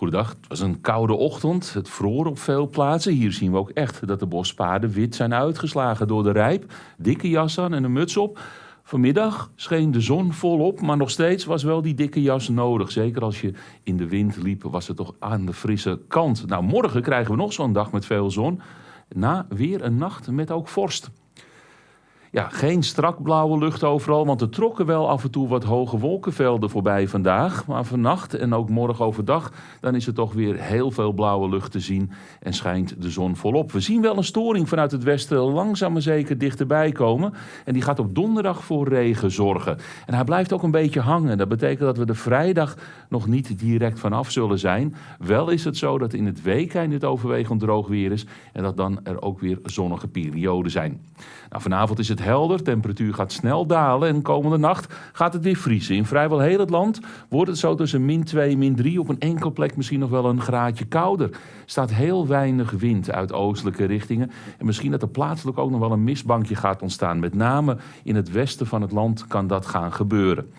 Goedendag, het was een koude ochtend. Het vroor op veel plaatsen. Hier zien we ook echt dat de bospaden wit zijn uitgeslagen door de rijp. Dikke jas aan en een muts op. Vanmiddag scheen de zon volop, maar nog steeds was wel die dikke jas nodig. Zeker als je in de wind liep, was het toch aan de frisse kant. Nou, morgen krijgen we nog zo'n dag met veel zon. Na weer een nacht met ook vorst. Ja, geen strak blauwe lucht overal, want er trokken wel af en toe wat hoge wolkenvelden voorbij vandaag. Maar vannacht en ook morgen overdag, dan is er toch weer heel veel blauwe lucht te zien en schijnt de zon volop. We zien wel een storing vanuit het westen langzaam maar zeker dichterbij komen. En die gaat op donderdag voor regen zorgen. En hij blijft ook een beetje hangen. Dat betekent dat we de vrijdag nog niet direct vanaf zullen zijn. Wel is het zo dat in het weekend het overwegend droog weer is en dat dan er ook weer zonnige perioden zijn. Nou, vanavond is het helder, de temperatuur gaat snel dalen en komende nacht gaat het weer vriezen. In vrijwel heel het land wordt het zo tussen min 2 en min 3, op een enkel plek misschien nog wel een graadje kouder. Er staat heel weinig wind uit oostelijke richtingen en misschien dat er plaatselijk ook nog wel een mistbankje gaat ontstaan. Met name in het westen van het land kan dat gaan gebeuren.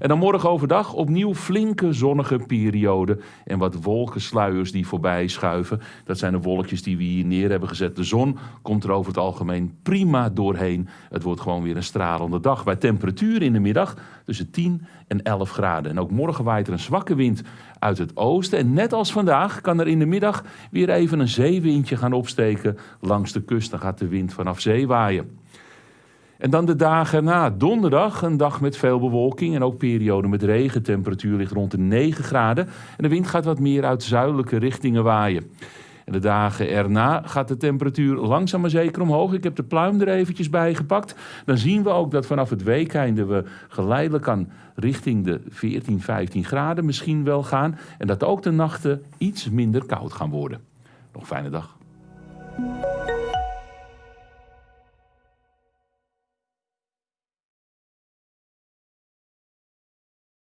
En dan morgen overdag opnieuw flinke zonnige periode en wat wolkensluiers die voorbij schuiven. Dat zijn de wolkjes die we hier neer hebben gezet. De zon komt er over het algemeen prima doorheen. Het wordt gewoon weer een stralende dag. Bij temperatuur in de middag tussen 10 en 11 graden. En ook morgen waait er een zwakke wind uit het oosten. En net als vandaag kan er in de middag weer even een zeewindje gaan opsteken langs de kust. Dan gaat de wind vanaf zee waaien. En dan de dagen na donderdag, een dag met veel bewolking en ook periode met regen. Temperatuur ligt rond de 9 graden en de wind gaat wat meer uit zuidelijke richtingen waaien. En de dagen erna gaat de temperatuur langzaam maar zeker omhoog. Ik heb de pluim er eventjes bij gepakt. Dan zien we ook dat vanaf het weekeinde we geleidelijk aan richting de 14, 15 graden misschien wel gaan. En dat ook de nachten iets minder koud gaan worden. Nog een fijne dag.